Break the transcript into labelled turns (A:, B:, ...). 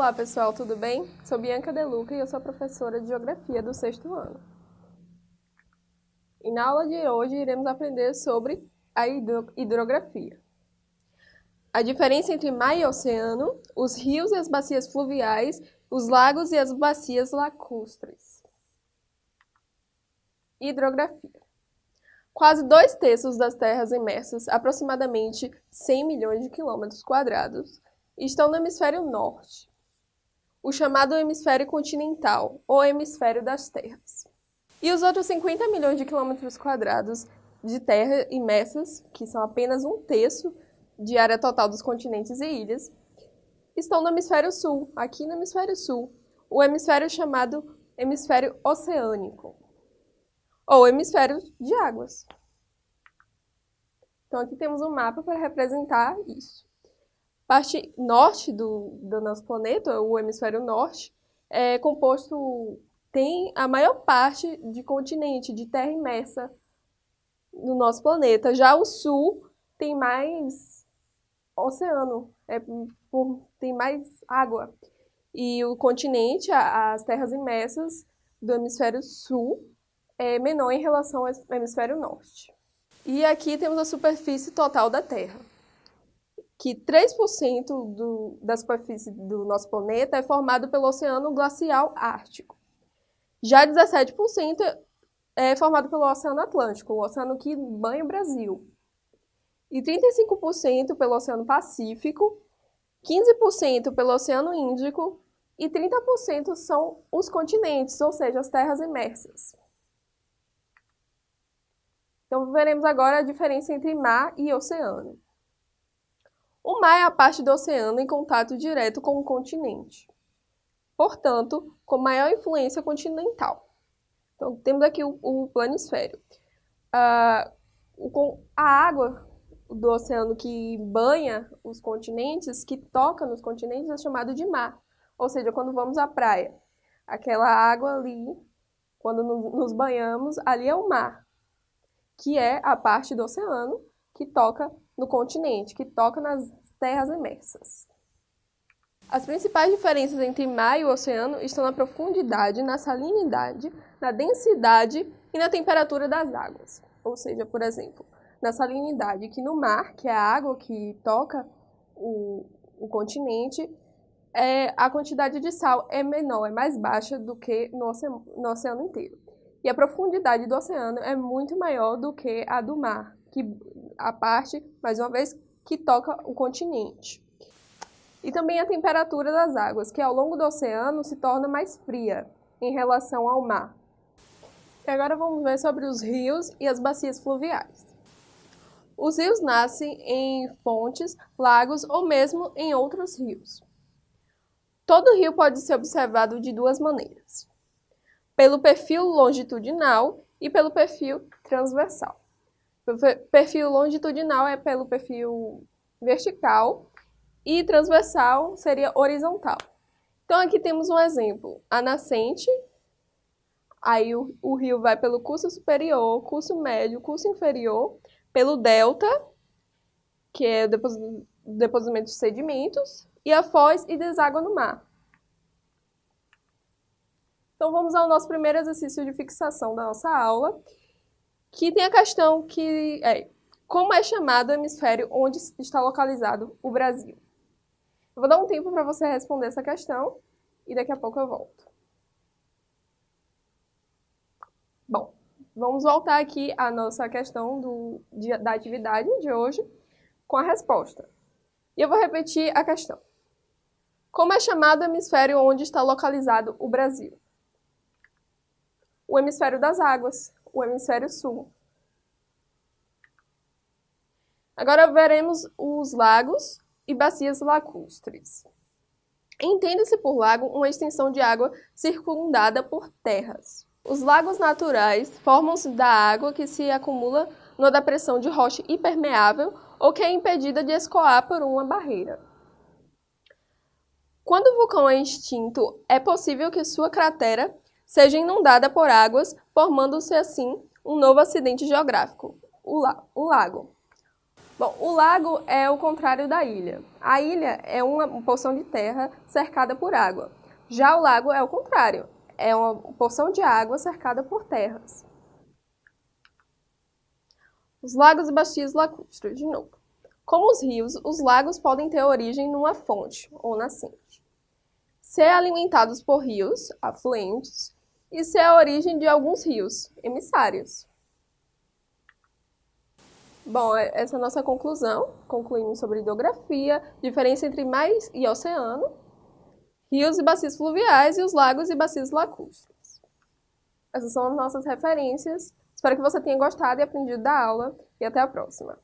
A: Olá pessoal, tudo bem? Sou Bianca Deluca e eu sou professora de Geografia do sexto ano. E na aula de hoje iremos aprender sobre a hidrografia. A diferença entre mar e oceano, os rios e as bacias fluviais, os lagos e as bacias lacustres. Hidrografia. Quase dois terços das terras imersas, aproximadamente 100 milhões de quilômetros quadrados, estão no hemisfério norte, o chamado hemisfério continental, ou hemisfério das terras. E os outros 50 milhões de quilômetros quadrados de terra imersas, que são apenas um terço de área total dos continentes e ilhas, estão no hemisfério sul, aqui no hemisfério sul, o hemisfério chamado hemisfério oceânico, ou hemisfério de águas. Então aqui temos um mapa para representar isso parte norte do, do nosso planeta, o hemisfério norte, é composto, tem a maior parte de continente, de terra imersa no nosso planeta. Já o sul tem mais oceano, é, tem mais água. E o continente, as terras imersas do hemisfério sul, é menor em relação ao hemisfério norte. E aqui temos a superfície total da Terra que 3% do, da superfície do nosso planeta é formado pelo Oceano Glacial Ártico. Já 17% é formado pelo Oceano Atlântico, o oceano que banha o Brasil. E 35% pelo Oceano Pacífico, 15% pelo Oceano Índico e 30% são os continentes, ou seja, as terras imersas. Então, veremos agora a diferença entre mar e oceano. O mar é a parte do oceano em contato direto com o continente, portanto, com maior influência continental. Então, temos aqui o, o planisfério. Ah, a água do oceano que banha os continentes, que toca nos continentes, é chamado de mar. Ou seja, quando vamos à praia, aquela água ali, quando nos banhamos, ali é o mar, que é a parte do oceano que toca no continente, que toca nas terras imersas. As principais diferenças entre mar e oceano estão na profundidade, na salinidade, na densidade e na temperatura das águas. Ou seja, por exemplo, na salinidade, que no mar, que é a água que toca o, o continente, é, a quantidade de sal é menor, é mais baixa do que no oceano, no oceano inteiro. E a profundidade do oceano é muito maior do que a do mar, que a parte, mais uma vez, que toca o continente. E também a temperatura das águas, que ao longo do oceano se torna mais fria em relação ao mar. E agora vamos ver sobre os rios e as bacias fluviais. Os rios nascem em fontes, lagos ou mesmo em outros rios. Todo rio pode ser observado de duas maneiras: pelo perfil longitudinal e pelo perfil transversal. Perfil longitudinal é pelo perfil vertical e transversal seria horizontal. Então aqui temos um exemplo, a nascente, aí o, o rio vai pelo curso superior, curso médio, curso inferior, pelo delta, que é o deposimento de sedimentos, e a foz e deságua no mar. Então vamos ao nosso primeiro exercício de fixação da nossa aula, que tem a questão que é como é chamado o hemisfério onde está localizado o Brasil. Eu vou dar um tempo para você responder essa questão e daqui a pouco eu volto. Bom, vamos voltar aqui à nossa questão do, de, da atividade de hoje com a resposta. E eu vou repetir a questão. Como é chamado o hemisfério onde está localizado o Brasil? O hemisfério das águas, o hemisfério sul. Agora veremos os lagos e bacias lacustres. Entenda-se por lago uma extensão de água circundada por terras. Os lagos naturais formam-se da água que se acumula numa depressão de rocha impermeável ou que é impedida de escoar por uma barreira. Quando o vulcão é extinto, é possível que sua cratera seja inundada por águas, formando-se assim um novo acidente geográfico, o, lago. Bom, o lago é o contrário da ilha. A ilha é uma porção de terra cercada por água. Já o lago é o contrário, é uma porção de água cercada por terras. Os lagos e bacias lacustres, de novo. Como os rios, os lagos podem ter origem numa fonte ou nascente. Ser alimentados por rios, afluentes, e ser a origem de alguns rios, emissários. Bom, é, essa é a nossa conclusão. Concluímos sobre hidrografia, diferença entre mar e oceano, rios e bacias fluviais e os lagos e bacias lacustres. Essas são as nossas referências. Espero que você tenha gostado e aprendido da aula e até a próxima.